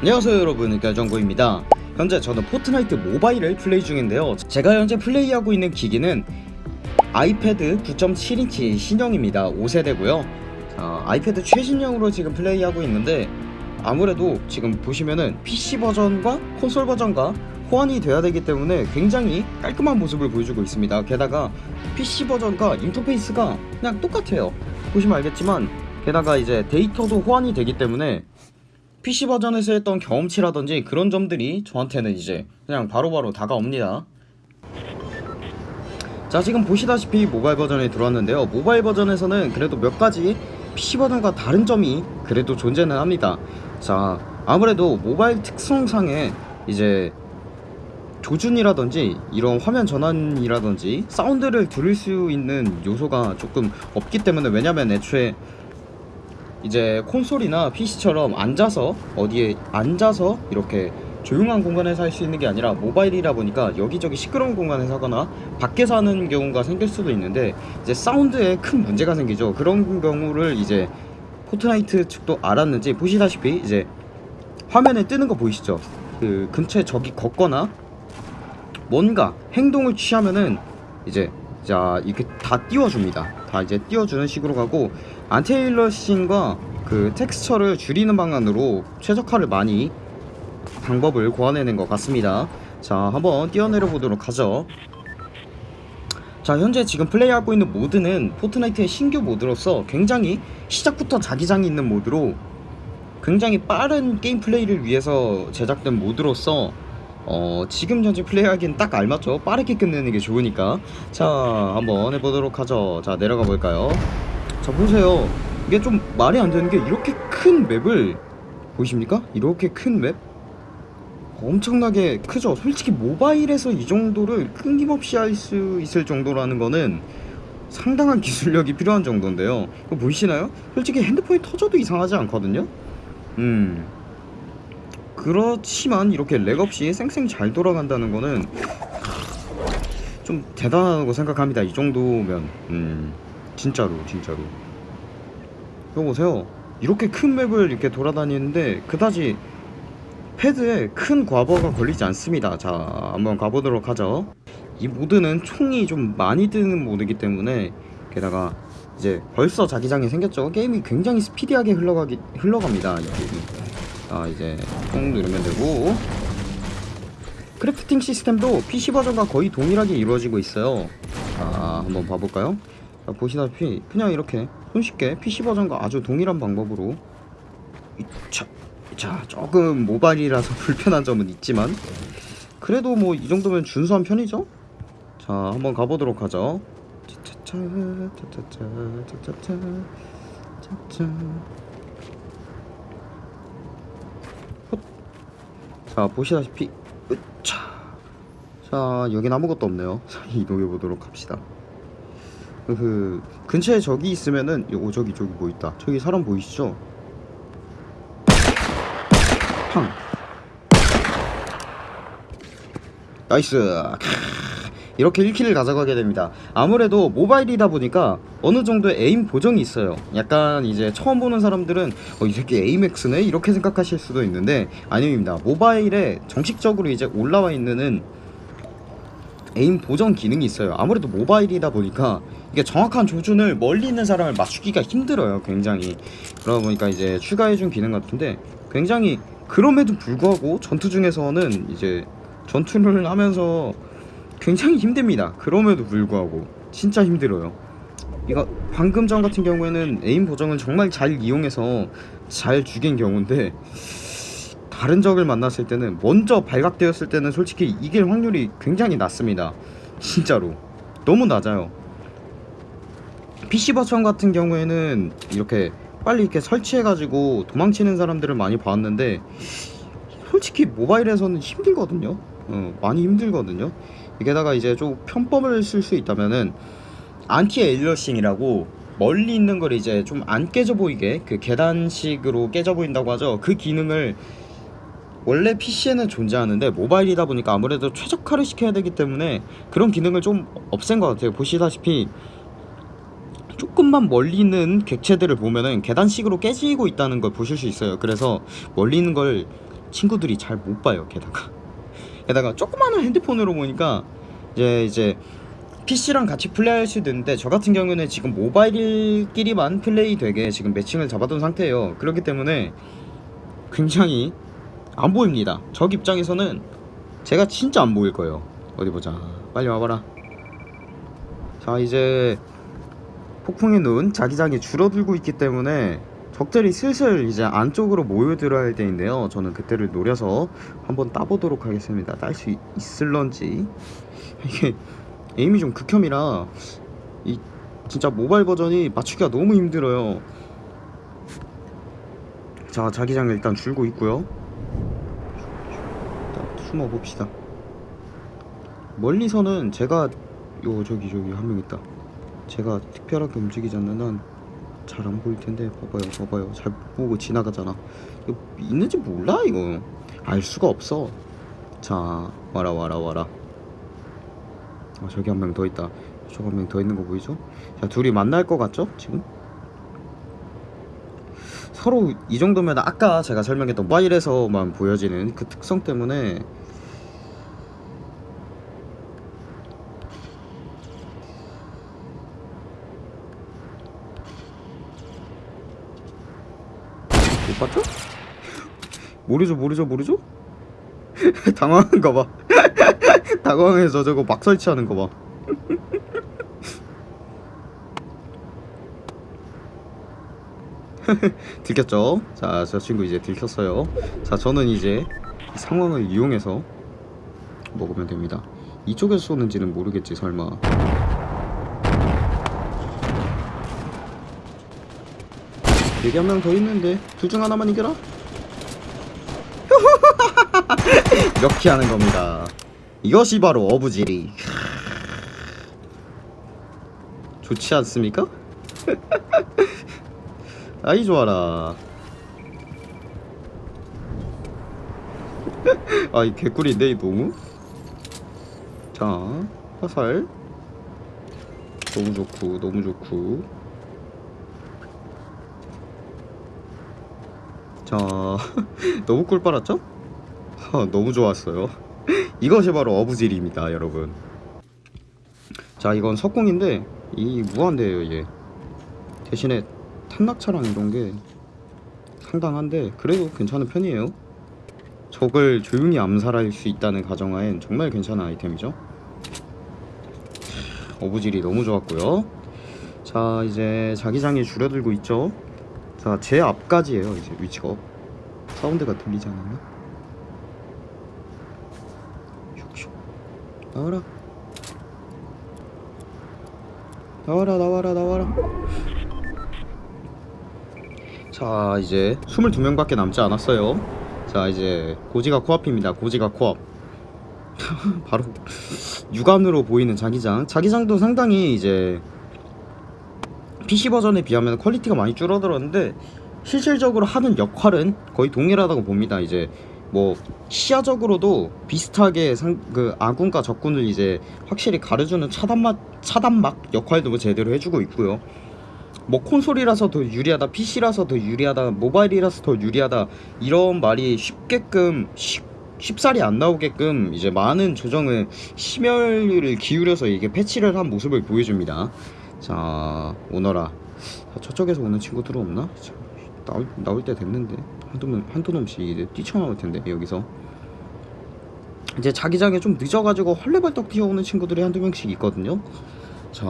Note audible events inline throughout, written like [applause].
안녕하세요 여러분. 결정구입니다. 현재 저는 포트나이트 모바일을 플레이 중인데요. 제가 현재 플레이하고 있는 기기는 아이패드 9.7인치 신형입니다. 5세대고요. 자, 아이패드 최신형으로 지금 플레이하고 있는데 아무래도 지금 보시면은 PC 버전과 콘솔 버전과 호환이 돼야 되기 때문에 굉장히 깔끔한 모습을 보여주고 있습니다. 게다가 PC 버전과 인터페이스가 그냥 똑같아요. 보시면 알겠지만 게다가 이제 데이터도 호환이 되기 때문에 PC 버전에서 했던 경험치라든지 그런 점들이 저한테는 이제 그냥 바로 바로 다가옵니다. 자 지금 보시다시피 모바일 버전에 들어왔는데요. 모바일 버전에서는 그래도 몇 가지 PC 버전과 다른 점이 그래도 존재는 합니다. 자 아무래도 모바일 특성상에 이제 조준이라든지 이런 화면 전환이라든지 사운드를 들을 수 있는 요소가 조금 없기 때문에 왜냐면 애초에 이제 콘솔이나 PC처럼 앉아서 어디에 앉아서 이렇게 조용한 공간에서 할 수 있는 게 아니라 모바일이라 보니까 여기저기 시끄러운 공간에서 하거나 밖에서 하는 경우가 생길 수도 있는데 이제 사운드에 큰 문제가 생기죠. 그런 경우를 이제 포트나이트 측도 알았는지 보시다시피 이제 화면에 뜨는 거 보이시죠? 그 근처에 적이 걷거나 뭔가 행동을 취하면은 이제 자 이렇게 다 띄워줍니다. 다 이제 띄워주는 식으로 가고 anti-aliasing과 그 텍스처를 줄이는 방안으로 최적화를 많이 방법을 고안해낸 것 같습니다. 자 한번 뛰어내려 보도록 하죠. 자 현재 지금 플레이하고 있는 모드는 포트나이트의 신규 모드로서 굉장히 시작부터 자기장이 있는 모드로 굉장히 빠른 게임 플레이를 위해서 제작된 모드로서 어, 지금 현재 플레이하기엔 딱 알맞죠? 빠르게 끝내는 게 좋으니까. 자 한번 해보도록 하죠. 자 내려가 볼까요 자 보세요. 이게 좀 말이 안 되는 게 이렇게 큰 맵을 보이십니까? 이렇게 큰 맵? 엄청나게 크죠? 솔직히 모바일에서 이 정도를 끊김없이 할 수 있을 정도라는 거는 상당한 기술력이 필요한 정도인데요. 이거 보이시나요? 솔직히 핸드폰이 터져도 이상하지 않거든요? 음. 그렇지만 이렇게 렉 없이 쌩쌩 잘 돌아간다는 거는 좀 대단하다고 생각합니다. 이 정도면. 음 진짜로 진짜로. 이거 보세요. 이렇게 큰 맵을 이렇게 돌아다니는데 그다지 패드에 큰 과부하가 걸리지 않습니다. 자 한번 가보도록 하죠. 이 모드는 총이 좀 많이 뜨는 모드이기 때문에 게다가 이제 벌써 자기장이 생겼죠. 게임이 굉장히 스피디하게 흘러가기, 흘러갑니다. 아 이제 총 누르면 되고. crafting 시스템도 PC 버전과 거의 동일하게 이루어지고 있어요. 자 한번 봐볼까요? 자, 보시다시피 그냥 이렇게 손쉽게 PC 버전과 아주 동일한 방법으로 자, 자 조금 모바일이라서 [laughs] 불편한 점은 있지만 그래도 뭐 이 정도면 준수한 편이죠? 자 한번 가보도록 하죠. 자 보시다시피 자 여긴 아무것도 없네요. 자 이동해 보도록 합시다 그 근처에 적이 있으면은 오 저기 저기 뭐 있다. 저기 사람 보이시죠? 팡. nice. 이렇게 1 kill을 가져가게 됩니다. 아무래도 모바일이다 보니까 어느 정도의 aim 보정이 있어요. 약간 이제 처음 보는 사람들은 어, 이 새끼 에이맥스네? 이렇게 생각하실 수도 있는데 아닙니다. 모바일에 정식적으로 이제 올라와 있는 에임 보정 기능이 있어요. 아무래도 모바일이다 보니까 이게 정확한 조준을 멀리 있는 사람을 맞추기가 힘들어요 굉장히. 그러다 보니까 이제 추가해준 기능 같은데 굉장히 그럼에도 불구하고 전투 중에서는 이제 전투를 하면서 굉장히 힘듭니다. 그럼에도 불구하고 진짜 힘들어요. 이거 방금 전 같은 경우에는 에임 보정을 정말 잘 이용해서 잘 죽인 경우인데 다른 적을 만났을 때는 먼저 발각되었을 때는 솔직히 이길 확률이 굉장히 낮습니다. 진짜로. 너무 낮아요. PC 버전 같은 경우에는 이렇게 빨리 이렇게 설치해가지고 도망치는 사람들을 많이 봤는데 솔직히 모바일에서는 힘들거든요. 어, 많이 힘들거든요. 게다가 이제 좀 편법을 쓸 수 있다면은 anti-aliasing이라고 멀리 있는 걸 이제 좀 안 깨져 보이게 그 계단식으로 깨져 보인다고 하죠. 그 기능을 원래 PC에는 존재하는데 모바일이다 보니까 아무래도 최적화를 시켜야 되기 때문에 그런 기능을 좀 없앤 것 같아요. 보시다시피 조금만 멀리 있는 객체들을 보면은 계단식으로 깨지고 있다는 걸 보실 수 있어요. 그래서 멀리 있는 걸 친구들이 잘 못 봐요 게다가. [laughs] 게다가 조그마한 핸드폰으로 보니까 이제 이제 PC랑 같이 플레이할 수도 있는데 저 같은 경우는 지금 모바일끼리만 플레이 되게 지금 매칭을 잡아둔 상태예요. 그렇기 때문에 굉장히 안 보입니다. 적 입장에서는 제가 진짜 안 보일 거예요. 어디 보자. 빨리 와봐라. 자 이제 폭풍의 눈 자기장이 줄어들고 있기 때문에 적들이 슬슬 이제 안쪽으로 모여들어야 할 때인데요. 저는 그때를 노려서 한번 따보도록 하겠습니다. 딸 수 있을런지. 이게 에임이 좀 극혐이라 이 진짜 모바일 버전이 맞추기가 너무 힘들어요. 자 자기장 일단 줄고 있고요 숨어 봅시다. 멀리서는 제가 요 저기 저기 한 명 있다. 제가 특별하게 움직이지 않는 한 잘 안 보일 텐데 봐봐요 봐봐요. 잘 보고 지나가잖아. 이거 있는지 몰라 이거. 알 수가 없어. 자 와라 와라 와라. 아 저기 한 명 더 있다. 저기 한 명 더 있는 거 보이죠? 자 둘이 만날 것 같죠 지금 서로 이 정도면 아까 제가 설명했던 모바일에서만 보여지는 그 특성 때문에 못 봤죠? 모르죠 모르죠 모르죠? [laughs] 당황한 거봐 [laughs] 당황해서 저거 막 설치하는 거봐 [laughs] [laughs] 들켰죠? 자, 저 친구 이제 들켰어요. 자, 저는 이제 이 상황을 이용해서 먹으면 됩니다. 이쪽에서 쏘는지는 모르겠지, 설마. 여기 한 명 더 있는데 둘 중 하나만 이겨라. [laughs] 이렇게 하는 겁니다. 이것이 바로 어부지리. 좋지 않습니까? [laughs] 아이 좋아라. [laughs] 아이 개꿀인데 이 너무? 자 화살. 너무 좋고 너무 좋고. 자 [laughs] 너무 꿀 빨았죠? 하, 너무 좋았어요. [laughs] 이것이 바로 어부질입니다 여러분. 자 이건 석궁인데 이 무한대예요 얘 대신에 탐락차랑 이런 게 상당한데 그래도 괜찮은 편이에요. 적을 조용히 암살할 수 있다는 가정하엔 정말 괜찮은 아이템이죠. 어부질이 너무 좋았고요. 자 이제 자기장이 줄어들고 있죠. 자 제 앞까지예요 이제 위치가 사운드가 들리지 않았나? 슉슉 나와라 나와라 나와라 나와라 자 이제 22명밖에 남지 않았어요. 자 이제 고지가 코앞입니다. 고지가 코앞. [laughs] 바로 육안으로 보이는 자기장. 자기장도 상당히 이제 PC 버전에 비하면 퀄리티가 많이 줄어들었는데 실질적으로 하는 역할은 거의 동일하다고 봅니다. 이제 뭐 시야적으로도 비슷하게 상, 그 아군과 적군을 이제 확실히 가려주는 차단막 차단막 역할도 뭐 제대로 해주고 있고요 뭐 콘솔이라서 더 유리하다 PC라서 더 유리하다 모바일이라서 더 유리하다 이런 말이 쉽게끔 쉽, 쉽사리 안 나오게끔 이제 많은 조정을 심혈을 기울여서 이게 패치를 한 모습을 보여줍니다. 자 오너라. 자, 저쪽에서 오는 친구들은 없나? 자, 나올, 나올 때 됐는데. 한두, 놈, 한두 놈씩 이제 뛰쳐나올 텐데 여기서. 이제 자기장에 좀 늦어가지고 헐레벌떡 뛰어오는 친구들이 한두 명씩 있거든요. 자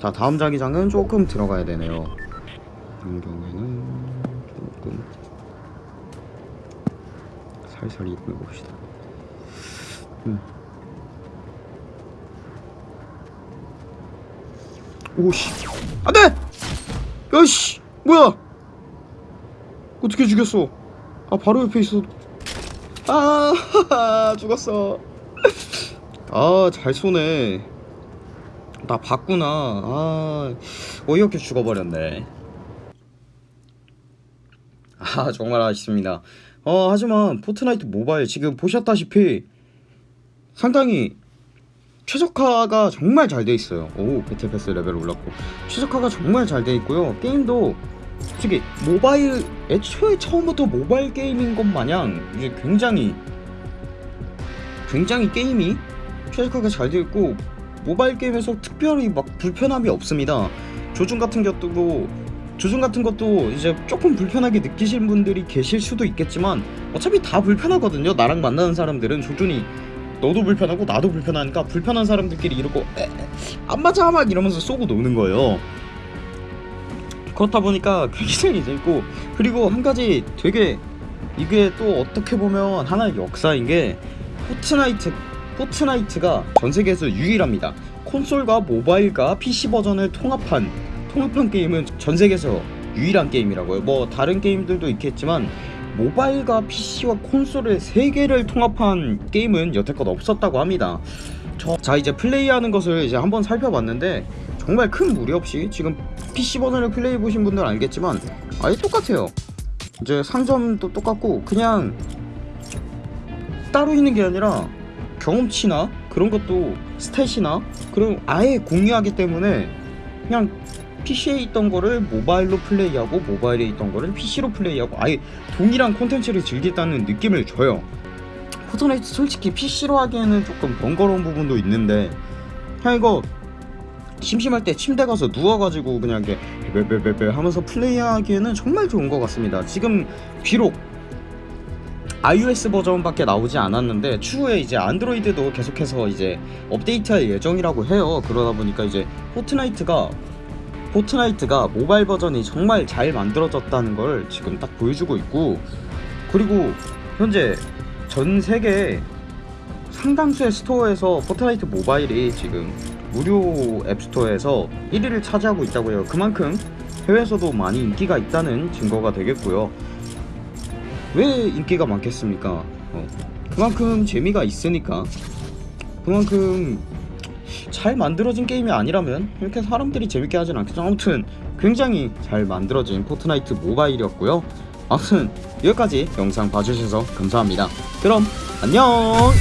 자 다음 자기장은 조금 들어가야 되네요. 이런 경우에는 조금 살살 이동해 봅시다. 음. 오씨. 안돼! 야씨 뭐야? 어떻게 죽였어? 아 바로 옆에 있어. 아 [laughs] 죽었어. [laughs] 아 잘 쏘네 나 봤구나. 아 어이없게 죽어버렸네. 아 정말 아쉽습니다. 어 하지만 포트나이트 모바일 지금 보셨다시피 상당히 최적화가 정말 잘 돼 있어요. 오 battle pass 레벨 올랐고. 최적화가 정말 잘 돼 있고요. 게임도 솔직히 모바일 애초에 처음부터 모바일 게임인 것 마냥 이제 굉장히 굉장히 게임이 최적화가 잘 되어 있고 모바일 게임에서 특별히 막 불편함이 없습니다. 조준 같은 것도 조준 같은 것도 이제 조금 불편하게 느끼시는 분들이 계실 수도 있겠지만 어차피 다 불편하거든요. 나랑 만나는 사람들은 조준이 너도 불편하고 나도 불편하니까 불편한 사람들끼리 이러고 안 맞아 막 이러면서 쏘고 노는 거예요. 그렇다 보니까 굉장히 재밌고 그리고 한 가지 되게 이게 또 어떻게 보면 하나의 역사인 게 포트나이트 포트나이트가 전 세계에서 유일합니다. 콘솔과 모바일과 PC 버전을 통합한 통합한 게임은 전 세계에서 유일한 게임이라고요. 뭐 다른 게임들도 있겠지만 모바일과 PC와 콘솔의 세 개를 통합한 게임은 여태껏 없었다고 합니다. 저, 자 이제 플레이하는 것을 이제 한번 살펴봤는데 정말 큰 무리 없이 지금 PC 버전을 플레이 보신 분들은 알겠지만 아예 똑같아요. 이제 상점도 똑같고 그냥 따로 있는 게 아니라 경험치나 그런 것도 stat이나 그런 아예 공유하기 때문에 그냥 PC에 있던 거를 모바일로 플레이하고 모바일에 있던 거를 PC로 플레이하고 아예 동일한 콘텐츠를 즐긴다는 느낌을 줘요. 포트나이트 솔직히 PC로 하기에는 조금 번거로운 부분도 있는데 그냥 이거 심심할 때 침대 가서 누워가지고 그냥 이렇게 베베베베 하면서 플레이하기에는 정말 좋은 것 같습니다. 지금 비록 iOS 버전밖에 나오지 않았는데 추후에 이제 안드로이드도 계속해서 이제 업데이트할 예정이라고 해요. 그러다 보니까 이제 포트나이트가 포트나이트가 모바일 버전이 정말 잘 만들어졌다는 걸 지금 딱 보여주고 있고 그리고 현재 전 세계 상당수의 스토어에서 포트나이트 모바일이 지금 무료 앱스토어에서 1위를 차지하고 있다고 해요. 그만큼 해외에서도 많이 인기가 있다는 증거가 되겠고요. 왜 인기가 많겠습니까? 어, 그만큼 재미가 있으니까 그만큼 잘 만들어진 게임이 아니라면 이렇게 사람들이 재밌게 하진 않겠죠. 아무튼 굉장히 잘 만들어진 포트나이트 모바일이었고요. 아무튼 여기까지 영상 봐주셔서 감사합니다. 그럼 안녕!